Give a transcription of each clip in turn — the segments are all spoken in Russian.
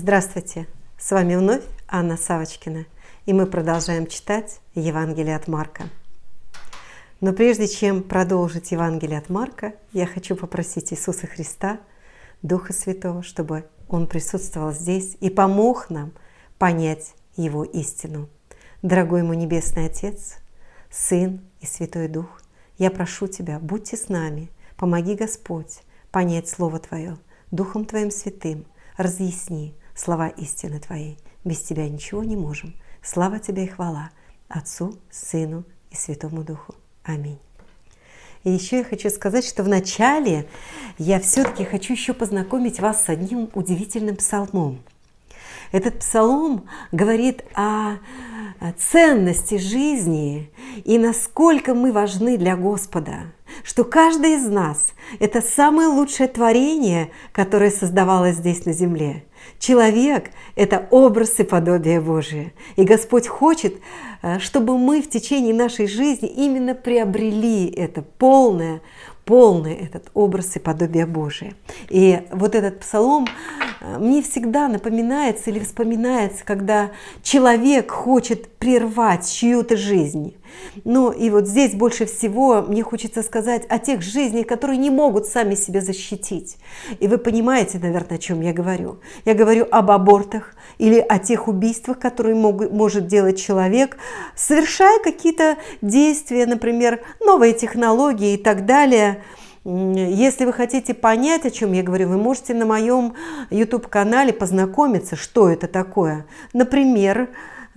Здравствуйте! С вами вновь Анна Савочкина, и мы продолжаем читать Евангелие от Марка. Но прежде чем продолжить Евангелие от Марка, я хочу попросить Иисуса Христа, Духа Святого, чтобы Он присутствовал здесь и помог нам понять Его истину. Дорогой мой Небесный Отец, Сын и Святой Дух, я прошу Тебя, будьте с нами, помоги Господь понять Слово Твое, Духом Твоим Святым, разъясни слова истины Твоей. Без Тебя ничего не можем. Слава Тебе и хвала Отцу, Сыну и Святому Духу. Аминь. И еще я хочу сказать, что вначале я все-таки хочу еще познакомить вас с одним удивительным псалмом. Этот псалом говорит о ценности жизни и насколько мы важны для Господа, что каждый из нас – это самое лучшее творение, которое создавалось здесь на земле. Человек – это образ и подобие Божие. И Господь хочет, э, чтобы мы в течение нашей жизни именно приобрели это полное, полный этот образ и подобие Божие. И вот этот псалом э, мне всегда напоминается или вспоминается, когда человек хочет прервать чью-то жизнь. Ну и вот здесь больше всего мне хочется сказать о тех жизнях, которые не могут сами себя защитить. И вы понимаете, наверное, о чем я говорю. Я говорю об абортах или о тех убийствах, которые могут, может делать человек, совершая какие-то действия, например, новые технологии и так далее – если вы хотите понять, о чем я говорю, вы можете на моем YouTube-канале познакомиться, что это такое. Например,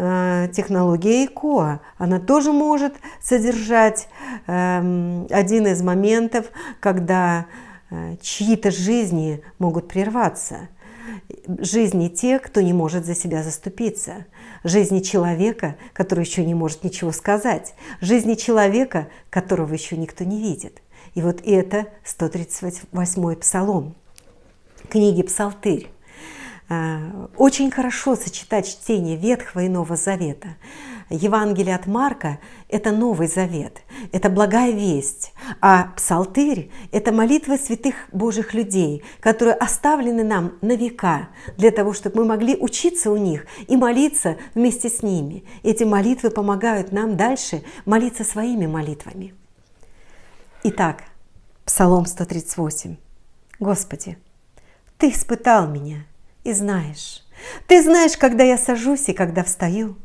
технология ИКОА. Она тоже может содержать эм, один из моментов, когда э, чьи-то жизни могут прерваться. Жизни тех, кто не может за себя заступиться. Жизни человека, который еще не может ничего сказать. Жизни человека, которого еще никто не видит. И вот это 138-й псалом книги «Псалтырь». А, очень хорошо сочетать чтение Ветхого и Нового Завета. Евангелие от Марка – это Новый Завет, это благая весть, а Псалтырь – это молитвы святых Божьих людей, которые оставлены нам на века, для того, чтобы мы могли учиться у них и молиться вместе с ними. Эти молитвы помогают нам дальше молиться своими молитвами. Итак, Псалом 138. Господи, Ты испытал меня и знаешь. Ты знаешь, когда я сажусь и когда встаю.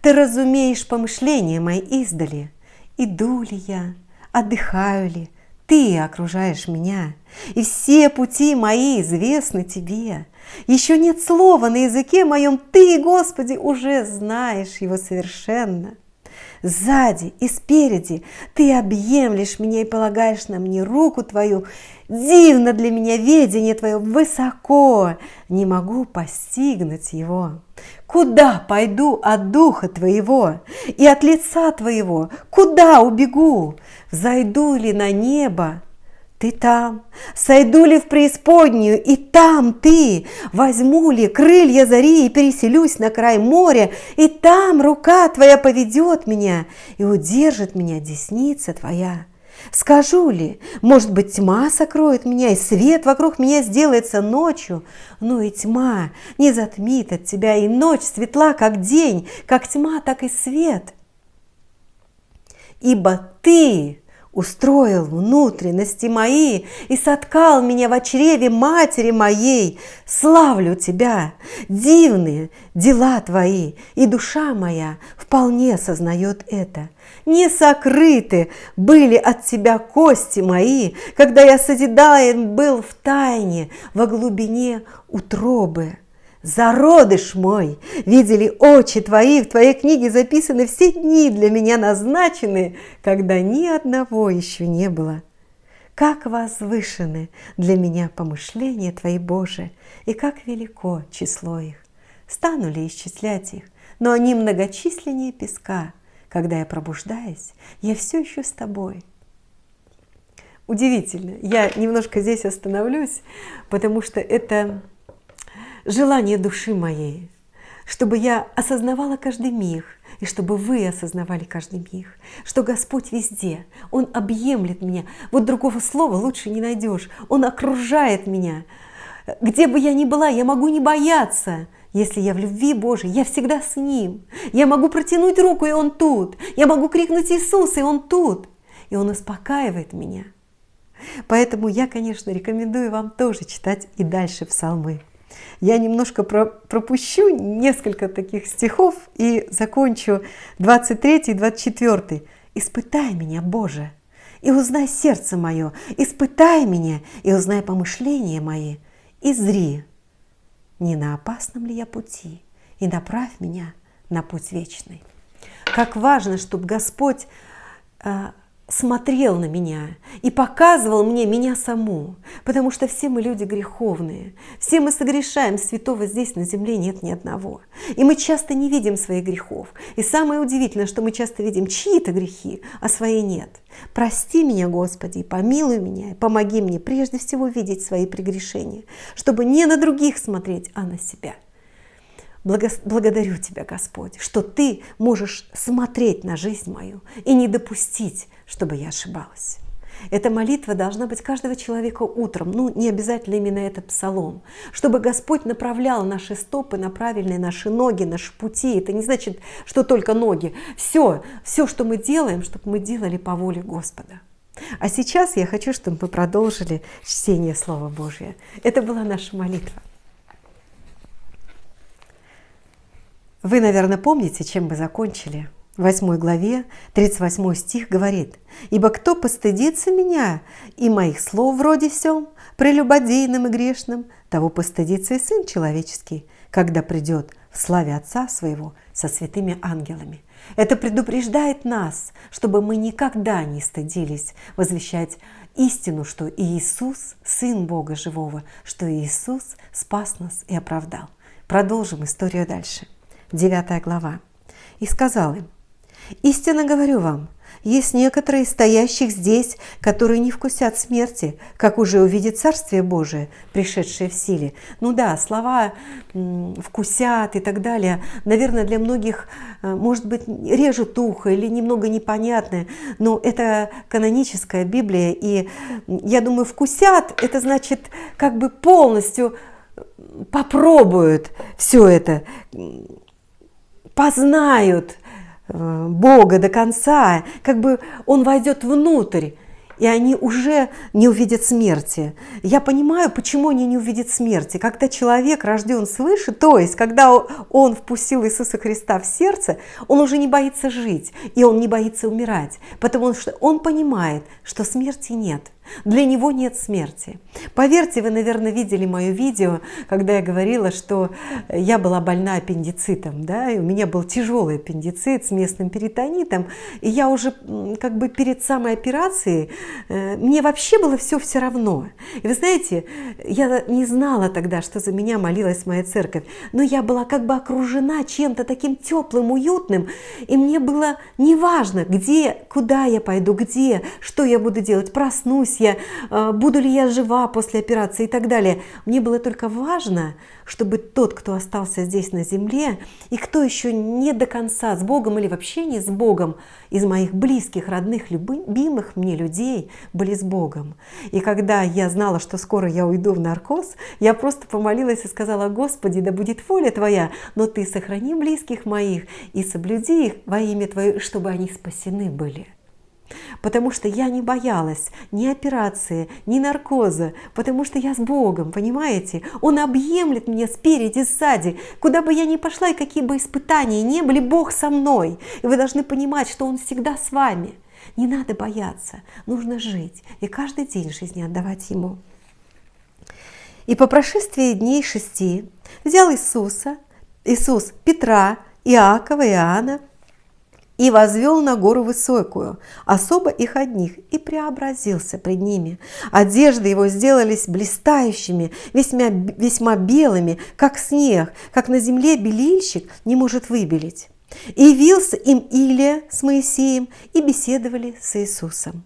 Ты разумеешь помышления мои издали. Иду ли я, отдыхаю ли, Ты окружаешь меня, и все пути мои известны Тебе. Еще нет слова на языке моем, Ты, Господи, уже знаешь его совершенно сзади и спереди. Ты объемлешь меня и полагаешь на мне руку твою. Дивно для меня ведение твое высоко, не могу постигнуть его. Куда пойду от духа твоего и от лица твоего? Куда убегу? Зайду ли на небо? Ты там, сойду ли в преисподнюю, и там ты, возьму ли крылья зари и переселюсь на край моря, и там рука твоя поведет меня и удержит меня десница твоя. Скажу ли, может быть, тьма сокроет меня, и свет вокруг меня сделается ночью, но и тьма не затмит от тебя, и ночь светла, как день, как тьма, так и свет. Ибо ты устроил внутренности мои и соткал меня в чреве матери моей. Славлю Тебя, дивные дела Твои, и душа моя вполне сознает это. Не сокрыты были от Тебя кости мои, когда я созидаем был в тайне во глубине утробы. Зародыш мой, видели очи твои, в твоей книге записаны все дни для меня назначены, когда ни одного еще не было. Как возвышены для меня помышления Твои, Боже, и как велико число их. Стану ли исчислять их, но они многочисленнее песка. Когда я пробуждаюсь, я все еще с Тобой. Удивительно. Я немножко здесь остановлюсь, потому что это желание души моей, чтобы я осознавала каждый миг, и чтобы вы осознавали каждый миг, что Господь везде, Он объемлет меня. Вот другого слова лучше не найдешь. Он окружает меня Где бы я ни была, я могу не бояться. Если я в любви Божией, я всегда с Ним. Я могу протянуть руку, и Он тут. Я могу крикнуть Иисус, и Он тут. И Он успокаивает меня. Поэтому я, конечно, рекомендую вам тоже читать и дальше псалмы. Я немножко про пропущу несколько таких стихов и закончу 23 и 24. «Испытай меня, Боже, и узнай сердце мое, испытай меня и узнай помышления мои, и зри, не на опасном ли я пути, и направь меня на путь вечный». Как важно, чтобы Господь а, смотрел на меня и показывал мне меня саму, потому что все мы люди греховные, все мы согрешаем, святого здесь на земле нет ни одного. И мы часто не видим своих грехов. И самое удивительное, что мы часто видим чьи-то грехи, а свои нет. Прости меня, Господи, помилуй меня, помоги мне прежде всего видеть свои прегрешения, чтобы не на других смотреть, а на себя. Благодарю Тебя, Господь, что Ты можешь смотреть на жизнь мою и не допустить, чтобы я ошибалась. Эта молитва должна быть каждого человека утром, ну не обязательно именно этот псалом, чтобы Господь направлял наши стопы на правильные наши ноги, наши пути. Это не значит, что только ноги. Все, все, что мы делаем, чтобы мы делали по воле Господа. А сейчас я хочу, чтобы мы продолжили чтение Слова Божьего. Это была наша молитва. Вы, наверное, помните, чем мы закончили – в 8 главе 38 стих говорит, «Ибо кто постыдится меня и моих слов вроде сем, прелюбодейным и грешным, того постыдится и Сын Человеческий, когда придет в славе Отца Своего со святыми ангелами». Это предупреждает нас, чтобы мы никогда не стыдились возвещать истину, что Иисус – Сын Бога Живого, что Иисус спас нас и оправдал. Продолжим историю дальше. 9 глава. «И сказал им, Истинно говорю вам, есть некоторые стоящих здесь, которые не вкусят смерти, как уже увидит Царствие Божие, пришедшее в силе. Ну да, слова «вкусят» и так далее, наверное, для многих, э, может быть, режут ухо или немного непонятны, но это каноническая Библия, и я думаю, «вкусят» – это значит как бы полностью попробуют все это, познают – Э, Бога до конца, как бы он войдет внутрь, и они уже не увидят смерти. Я понимаю, почему они не увидят смерти. Когда человек рожден свыше, то есть когда он впустил Иисуса Христа в сердце, он уже не боится жить, и он не боится умирать, потому что он понимает, что смерти нет. Для него нет смерти. Поверьте, вы, наверное, видели мое видео, когда я говорила, что я была больна аппендицитом, да, и у меня был тяжелый аппендицит с местным перитонитом, и я уже как бы перед самой операцией, э, мне вообще было все все равно. И вы знаете, я не знала тогда, что за меня молилась моя церковь, но я была как бы окружена чем-то таким теплым, уютным, и мне было неважно, где, куда я пойду, где, что я буду делать, проснусь я, э, буду ли я жива после операции и так далее. Мне было только важно, чтобы тот, кто остался здесь на земле, и кто еще не до конца с Богом или вообще не с Богом, из моих близких, родных, любимых мне людей были с Богом. И когда я знала, что скоро я уйду в наркоз, я просто помолилась и сказала, Господи, да будет воля Твоя, но Ты сохрани близких моих и соблюди их во имя Твое, чтобы они спасены были. Потому что я не боялась ни операции, ни наркоза, потому что я с Богом, понимаете? Он объемлет меня спереди, сзади. Куда бы я ни пошла и какие бы испытания не были, Бог со мной. И вы должны понимать, что Он всегда с вами. Не надо бояться, нужно жить и каждый день жизни отдавать Ему. И по прошествии дней шести взял Иисуса, Иисус Петра, Иакова, Иоанна, и возвел на гору высокую, особо их одних, и преобразился пред ними. Одежды его сделались блистающими, весьма, весьма белыми, как снег, как на земле белильщик не может выбелить. И явился им Илия с Моисеем, и беседовали с Иисусом.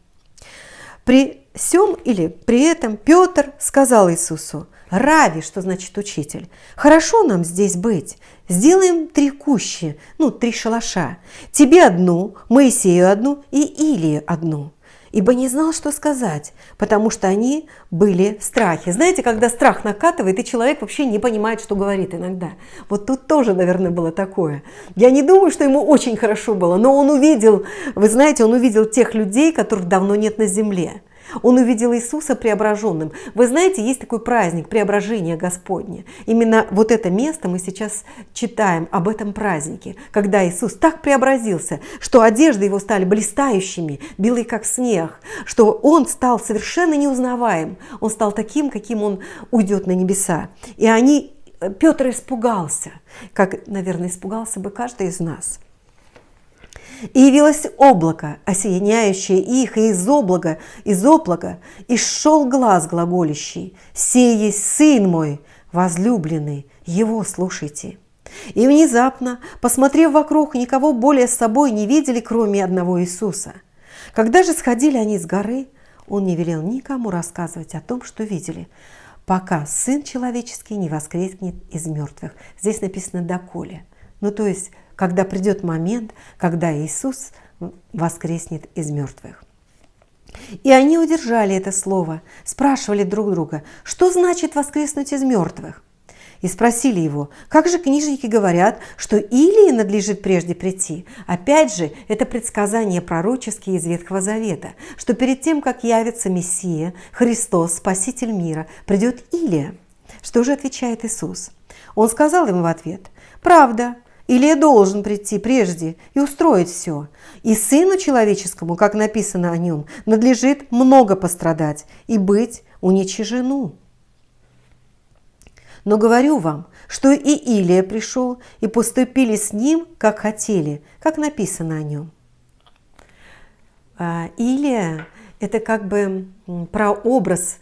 При всем или при этом Петр сказал Иисусу, «Рави», что значит учитель, «хорошо нам здесь быть, Сделаем три кущи, ну, три шалаша. Тебе одну, Моисею одну и Илии одну. ибо не знал, что сказать, потому что они были в страхе. Знаете, когда страх накатывает, и человек вообще не понимает, что говорит иногда. Вот тут тоже, наверное, было такое. Я не думаю, что ему очень хорошо было, но он увидел, вы знаете, он увидел тех людей, которых давно нет на земле. Он увидел Иисуса преображенным. Вы знаете, есть такой праздник преображения Господня. Именно вот это место мы сейчас читаем об этом празднике, когда Иисус так преобразился, что одежды его стали блистающими, белые как снег, что он стал совершенно неузнаваем. Он стал таким, каким он уйдет на небеса. И они, Петр испугался, как, наверное, испугался бы каждый из нас – и явилось облако, осеяняющее их, и из облака, из облака, и шел глаз глаголящий, «Сей есть Сын мой, возлюбленный, его слушайте». И внезапно, посмотрев вокруг, никого более с собой не видели, кроме одного Иисуса. Когда же сходили они с горы, он не велел никому рассказывать о том, что видели, пока Сын Человеческий не воскреснет из мертвых. Здесь написано «доколе». Ну, то есть когда придет момент, когда Иисус воскреснет из мертвых. И они удержали это слово, спрашивали друг друга, что значит воскреснуть из мертвых? И спросили его, как же книжники говорят, что Илии надлежит прежде прийти? Опять же, это предсказание пророческие из Ветхого Завета, что перед тем, как явится Мессия, Христос, Спаситель мира, придет Илия. Что же отвечает Иисус? Он сказал им в ответ, «Правда, или я должен прийти прежде и устроить все. И Сыну Человеческому, как написано о нем, надлежит много пострадать и быть уничижену. Но говорю вам, что и Илия пришел, и поступили с ним, как хотели, как написано о нем. А, Илия – это как бы прообраз,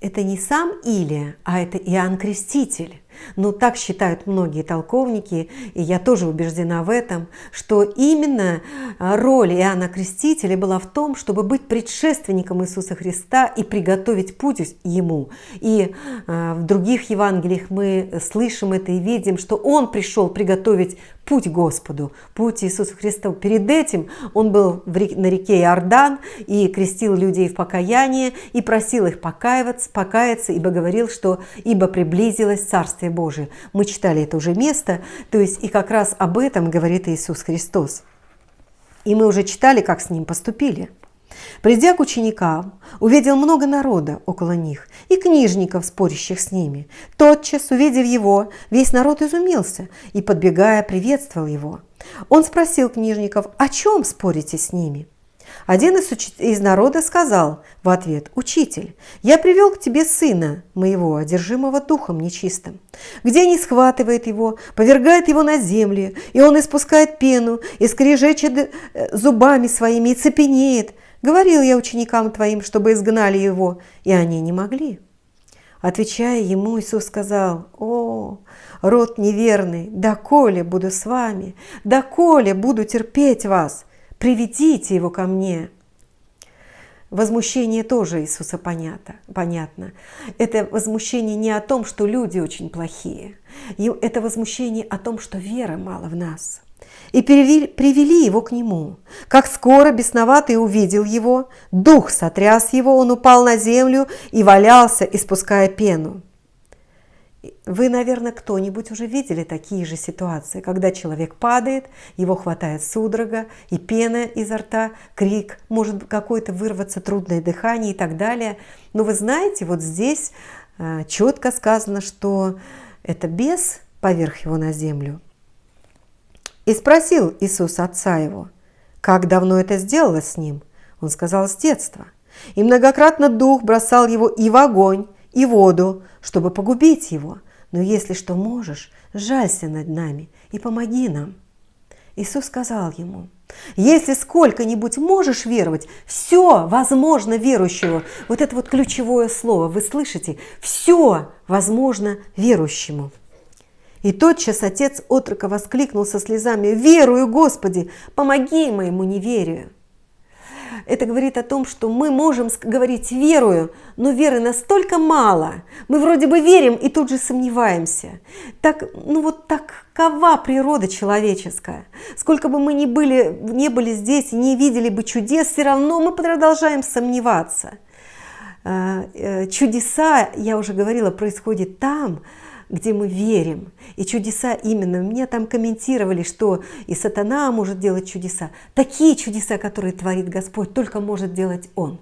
это не сам Илия, а это Иоанн Креститель. Но так считают многие толковники, и я тоже убеждена в этом, что именно а, роль Иоанна Крестителя была в том, чтобы быть предшественником Иисуса Христа и приготовить путь Ему. И а, в других Евангелиях мы слышим это и видим, что Он пришел приготовить путь Господу, путь Иисуса Христа. Перед этим Он был на реке Иордан и крестил людей в покаяние и просил их покаиваться, покаяться, ибо говорил, что «ибо приблизилось Царствие Божие. Мы читали это уже место, то есть и как раз об этом говорит Иисус Христос. И мы уже читали, как с ним поступили. Придя к ученикам, увидел много народа около них и книжников, спорящих с ними. Тотчас, увидев его, весь народ изумился и, подбегая, приветствовал его. Он спросил книжников, о чем спорите с ними? Один из, уч... из народа сказал в ответ, «Учитель, я привел к тебе сына моего, одержимого духом нечистым, где не схватывает его, повергает его на землю, и он испускает пену, и скрежечет э, зубами своими, и цепенеет. Говорил я ученикам твоим, чтобы изгнали его, и они не могли». Отвечая ему, Иисус сказал, «О, род неверный, доколе буду с вами, доколе буду терпеть вас?» приведите его ко мне. Возмущение тоже Иисуса понятно. понятно. Это возмущение не о том, что люди очень плохие. Это возмущение о том, что веры мало в нас. И привели, его к нему. Как скоро бесноватый увидел его, дух сотряс его, он упал на землю и валялся, испуская пену. Вы, наверное, кто-нибудь уже видели такие же ситуации, когда человек падает, его хватает судорога, и пена изо рта, крик, может какое-то вырваться трудное дыхание и так далее. Но вы знаете, вот здесь э, четко сказано, что это бес поверх его на землю. И спросил Иисус отца его, как давно это сделалось с ним? Он сказал, с детства. И многократно дух бросал его и в огонь, и в воду, чтобы погубить его. Но если что можешь, жалься над нами и помоги нам. Иисус сказал ему, если сколько-нибудь можешь веровать, все возможно верующего. Вот это вот ключевое слово, вы слышите? Все возможно верующему. И тотчас отец отрока воскликнул со слезами, «Верую, Господи, помоги моему неверию!» это говорит о том, что мы можем говорить верую, но веры настолько мало. Мы вроде бы верим и тут же сомневаемся. Так, ну вот такова природа человеческая. Сколько бы мы ни были, не были здесь и не видели бы чудес, все равно мы продолжаем сомневаться. Э, э, чудеса, я уже говорила, происходят там, где мы верим. И чудеса именно. Мне там комментировали, что и сатана может делать чудеса. Такие чудеса, которые творит Господь, только может делать Он.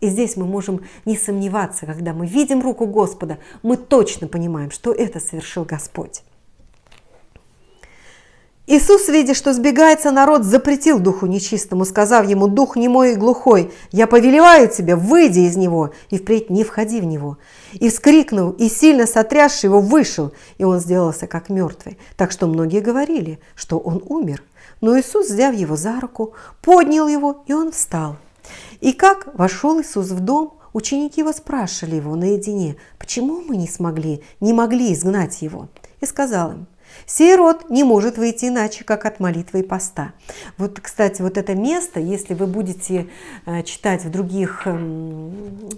И здесь мы можем не сомневаться, когда мы видим руку Господа, мы точно понимаем, что это совершил Господь. Иисус, видя, что сбегается народ, запретил духу нечистому, сказав ему, «Дух немой и глухой, я повелеваю тебе, выйди из него, и впредь не входи в него». И вскрикнул, и сильно сотрясший его вышел, и он сделался как мертвый. Так что многие говорили, что он умер. Но Иисус, взяв его за руку, поднял его, и он встал. И как вошел Иисус в дом, ученики его спрашивали его наедине, почему мы не смогли, не могли изгнать его. И сказал им, Сей род не может выйти иначе, как от молитвы и поста. Вот, кстати, вот это место, если вы будете э, читать в других эм,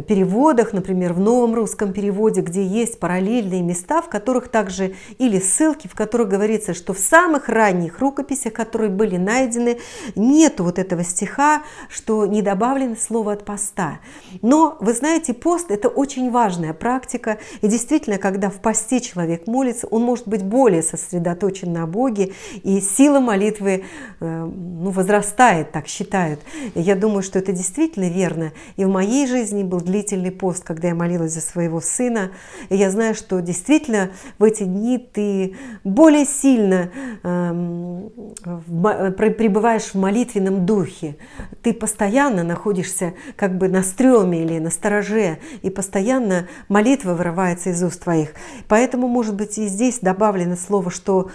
переводах, например, в новом русском переводе, где есть параллельные места, в которых также или ссылки, в которых говорится, что в самых ранних рукописях, которые были найдены, нет вот этого стиха, что не добавлено слово от поста. Но вы знаете, пост – это очень важная практика, и действительно, когда в посте человек молится, он может быть более сосредоточен на Боге, и сила молитвы э, ну, возрастает, так считают. Я думаю, что это действительно верно. И в моей жизни был длительный пост, когда я молилась за своего сына. И я знаю, что действительно в эти дни ты более сильно э, пребываешь в молитвенном духе. Ты постоянно находишься как бы на стреме или на стороже, и постоянно молитва вырывается из уст твоих. Поэтому, может быть, и здесь добавлено слово, что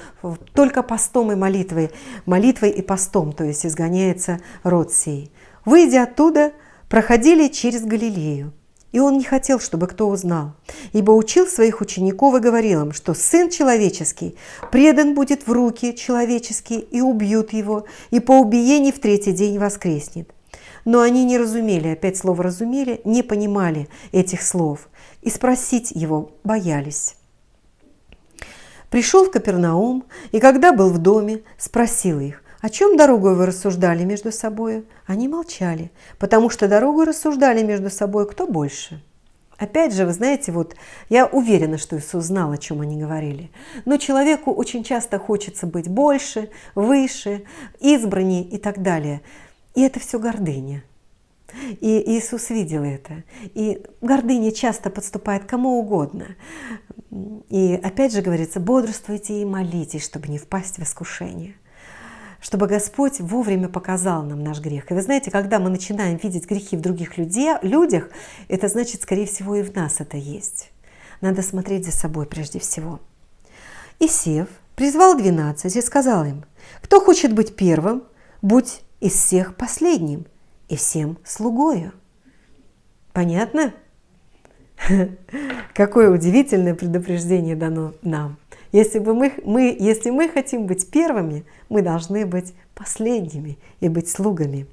только постом и молитвой, молитвой и постом, то есть изгоняется род сей. Выйдя оттуда, проходили через Галилею. И он не хотел, чтобы кто узнал, ибо учил своих учеников и говорил им, что Сын Человеческий предан будет в руки человеческие, и убьют его, и по убиении в третий день воскреснет. Но они не разумели, опять слово «разумели», не понимали этих слов, и спросить его боялись. Пришел в Капернаум, и когда был в доме, спросил их, о чем дорогой вы рассуждали между собой? Они молчали, потому что дорогой рассуждали между собой кто больше. Опять же, вы знаете, вот я уверена, что Иисус знал, о чем они говорили. Но человеку очень часто хочется быть больше, выше, избранней и так далее. И это все гордыня. И Иисус видел это. И гордыня часто подступает кому угодно. И опять же говорится, бодрствуйте и молитесь, чтобы не впасть в искушение чтобы Господь вовремя показал нам наш грех. И вы знаете, когда мы начинаем видеть грехи в других людей, людях, это значит, скорее всего, и в нас это есть. Надо смотреть за собой прежде всего. И сев, призвал двенадцать и сказал им, кто хочет быть первым, будь из всех последним и всем слугою. Понятно? Какое удивительное предупреждение дано нам. Если, бы мы, мы, если мы хотим быть первыми, мы должны быть последними и быть слугами.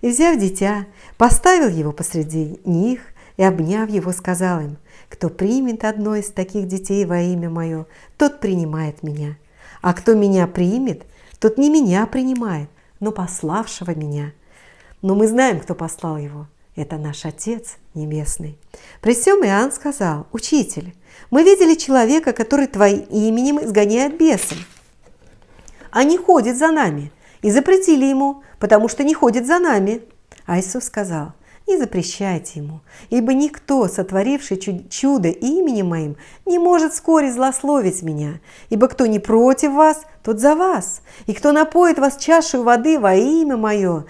И взяв дитя, поставил его посреди них и, обняв его, сказал им, «Кто примет одно из таких детей во имя мое, тот принимает меня. А кто меня примет, тот не меня принимает, но пославшего меня. Но мы знаем, кто послал его. Это наш Отец Небесный». При всем Иоанн сказал, «Учитель, мы видели человека, который твоим именем изгоняет бесов. Они ходят за нами и запретили ему, потому что не ходит за нами. А Иисус сказал, не запрещайте ему, ибо никто, сотворивший чудо именем моим, не может вскоре злословить меня, ибо кто не против вас, тот за вас, и кто напоит вас чашу воды во имя мое,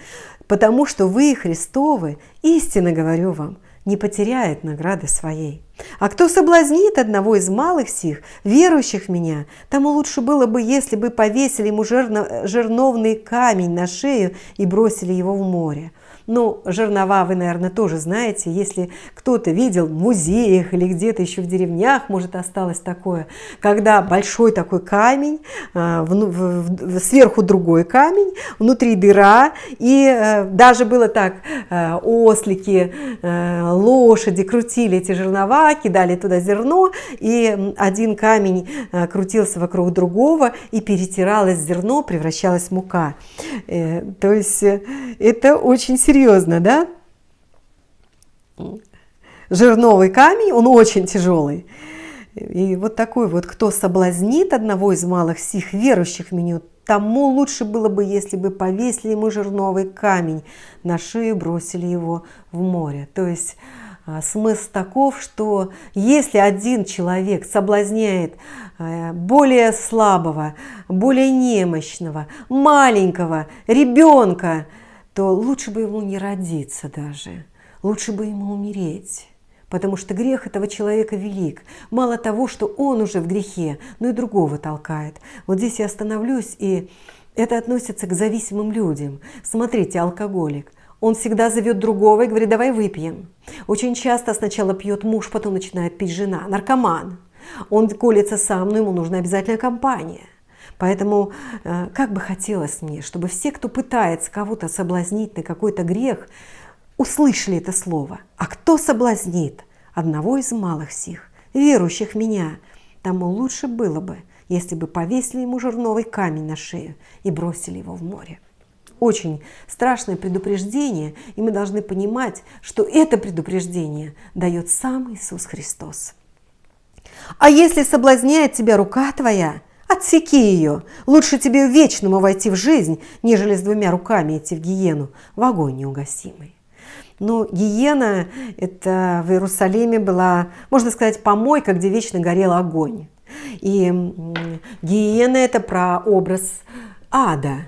потому что вы Христовы, истинно говорю вам, не потеряет награды своей. А кто соблазнит одного из малых сих, верующих в меня, тому лучше было бы, если бы повесили ему жерно, жерновный камень на шею и бросили его в море. Ну, жернова вы, наверное, тоже знаете. Если кто-то видел в музеях или где-то еще в деревнях, может, осталось такое, когда большой такой камень, э, сверху другой камень, внутри дыра, и э, даже было так, э, ослики, лошади крутили эти жернова, кидали туда зерно, и один камень крутился вокруг другого, и перетиралось зерно, превращалось в мука. То есть это очень серьезно, да? Жирновый камень, он очень тяжелый. И вот такой вот, кто соблазнит одного из малых сих верующих в меню, тому лучше было бы, если бы повесили ему жирновый камень на шею, бросили его в море. То есть а, смысл таков, что если один человек соблазняет а, более слабого, более немощного, маленького ребенка, то лучше бы ему не родиться даже, лучше бы ему умереть. Потому что грех этого человека велик. Мало того, что он уже в грехе, но и другого толкает. Вот здесь я остановлюсь, и это относится к зависимым людям. Смотрите, алкоголик. Он всегда зовет другого и говорит, давай выпьем. Очень часто сначала пьет муж, потом начинает пить жена. Наркоман. Он колется сам, но ему нужна обязательно компания. Поэтому э, как бы хотелось мне, чтобы все, кто пытается кого-то соблазнить на какой-то грех, услышали это слово. А кто соблазнит одного из малых сих, верующих в меня, тому лучше было бы, если бы повесили ему жерновый камень на шею и бросили его в море. Очень страшное предупреждение, и мы должны понимать, что это предупреждение дает сам Иисус Христос. А если соблазняет тебя рука твоя, Отсеки ее. Лучше тебе вечному войти в жизнь, нежели с двумя руками идти в гиену, в огонь неугасимый. Но гиена – это в Иерусалиме была, можно сказать, помойка, где вечно горел огонь. И гиена – это про образ ада,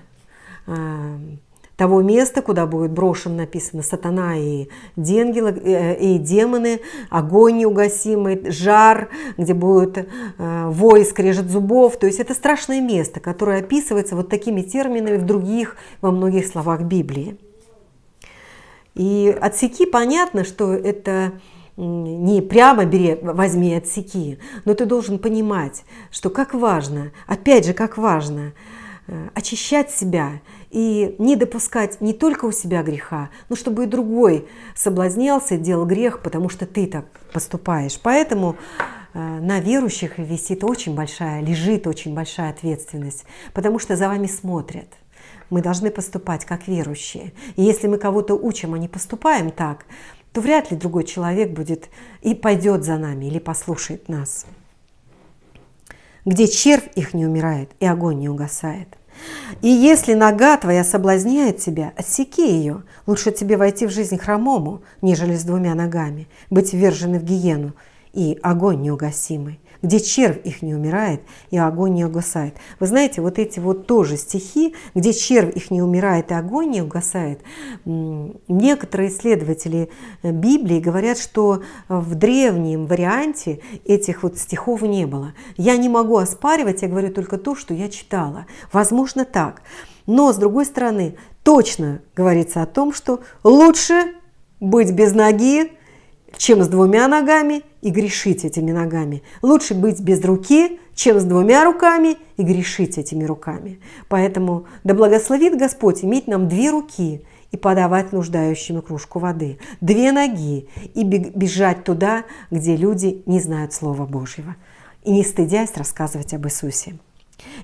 а, того места, куда будет брошен, написано, сатана и, денгелы, э, и демоны, огонь неугасимый, жар, где будет э, вой, скрежет зубов. То есть это страшное место, которое описывается вот такими терминами в других, во многих словах Библии. И отсеки понятно, что это не прямо бери, возьми отсеки, но ты должен понимать, что как важно, опять же, как важно э, очищать себя и не допускать не только у себя греха, но чтобы и другой соблазнялся делал грех, потому что ты так поступаешь. Поэтому э, на верующих висит очень большая, лежит очень большая ответственность, потому что за вами смотрят. Мы должны поступать как верующие. И если мы кого-то учим, а не поступаем так, то вряд ли другой человек будет и пойдет за нами или послушает нас. Где червь их не умирает и огонь не угасает. И если нога твоя соблазняет тебя, отсеки ее. Лучше тебе войти в жизнь хромому, нежели с двумя ногами, быть ввержены в гиену и огонь неугасимый, где червь их не умирает и огонь не угасает. Вы знаете, вот эти вот тоже стихи, где червь их не умирает и огонь не угасает, некоторые исследователи э, Библии говорят, что в древнем варианте этих вот стихов не было. Я не могу оспаривать, я говорю только то, что я читала. Возможно так. Но, с другой стороны, точно говорится о том, что лучше быть без ноги, чем с двумя ногами и грешить этими ногами. Лучше быть без руки, чем с двумя руками и грешить этими руками. Поэтому да благословит Господь иметь нам две руки и подавать нуждающим кружку воды, две ноги и бежать туда, где люди не знают Слова Божьего, и не стыдясь рассказывать об Иисусе.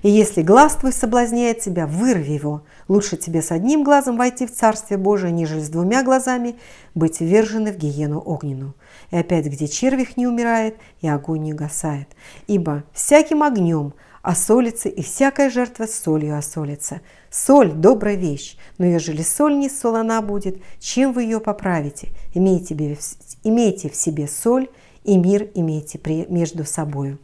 И если глаз твой соблазняет тебя, вырви его. Лучше тебе с одним глазом войти в Царствие Божие, нежели с двумя глазами быть ввержены в гиену огненную. И опять, где червь не умирает, и огонь не гасает. Ибо всяким огнем осолится, и всякая жертва солью осолится. Соль – добрая вещь, но ежели соль не солона будет, чем вы ее поправите? Имейте в себе соль, и мир имейте между собою.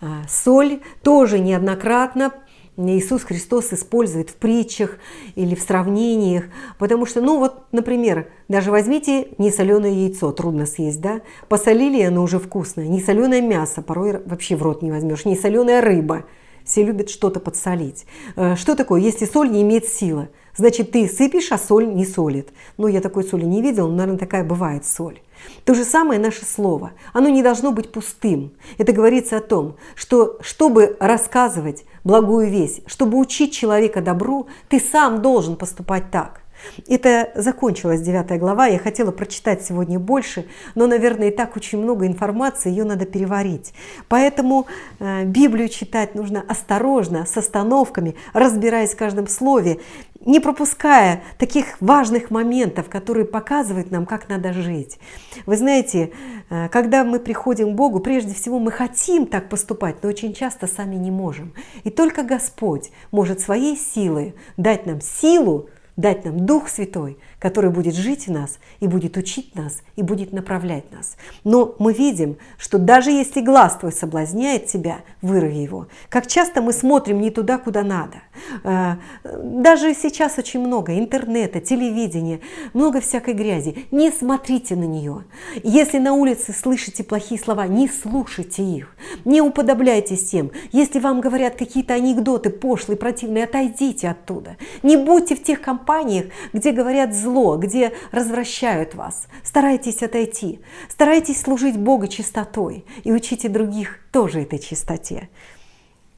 А, соль тоже неоднократно Иисус Христос использует в притчах или в сравнениях, потому что, ну вот, например, даже возьмите несоленое яйцо, трудно съесть, да, посолили, оно уже вкусное, несоленое мясо, порой вообще в рот не возьмешь, несоленая рыба, все любят что-то подсолить. Э, что такое, если соль не имеет силы? Значит, ты сыпешь, а соль не солит. Ну, я такой соли не видел, но, наверное, такая бывает соль. То же самое наше слово. Оно не должно быть пустым. Это говорится о том, что чтобы рассказывать благую весть, чтобы учить человека добру, ты сам должен поступать так. Это закончилась 9 глава, я хотела прочитать сегодня больше, но, наверное, и так очень много информации, ее надо переварить. Поэтому э, Библию читать нужно осторожно, с остановками, разбираясь в каждом слове, не пропуская таких важных моментов, которые показывают нам, как надо жить. Вы знаете, э, когда мы приходим к Богу, прежде всего мы хотим так поступать, но очень часто сами не можем. И только Господь может своей силой дать нам силу, дать нам Дух Святой, который будет жить в нас и будет учить нас и будет направлять нас. Но мы видим, что даже если глаз твой соблазняет тебя, вырви его. Как часто мы смотрим не туда, куда надо. А, даже сейчас очень много интернета, телевидения, много всякой грязи. Не смотрите на нее. Если на улице слышите плохие слова, не слушайте их. Не уподобляйтесь тем. Если вам говорят какие-то анекдоты пошлые, противные, отойдите оттуда. Не будьте в тех компаниях, где говорят зло, где развращают вас. Старайтесь отойти. Старайтесь служить Богу чистотой и учите других тоже этой чистоте.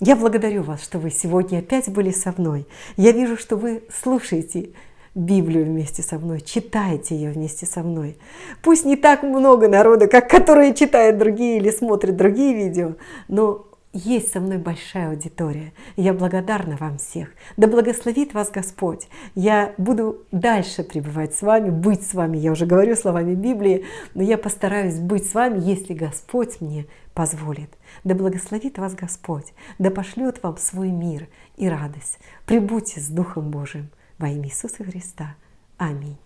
Я благодарю вас, что вы сегодня опять были со мной. Я вижу, что вы слушаете Библию вместе со мной, читаете ее вместе со мной. Пусть не так много народа, как которые читают другие или смотрят другие видео, но есть со мной большая аудитория. Я благодарна вам всех. Да благословит вас Господь. Я буду дальше пребывать с вами, быть с вами. Я уже говорю словами Библии, но я постараюсь быть с вами, если Господь мне позволит. Да благословит вас Господь, да пошлет вам свой мир и радость. Прибудьте с Духом Божиим во имя Иисуса Христа. Аминь.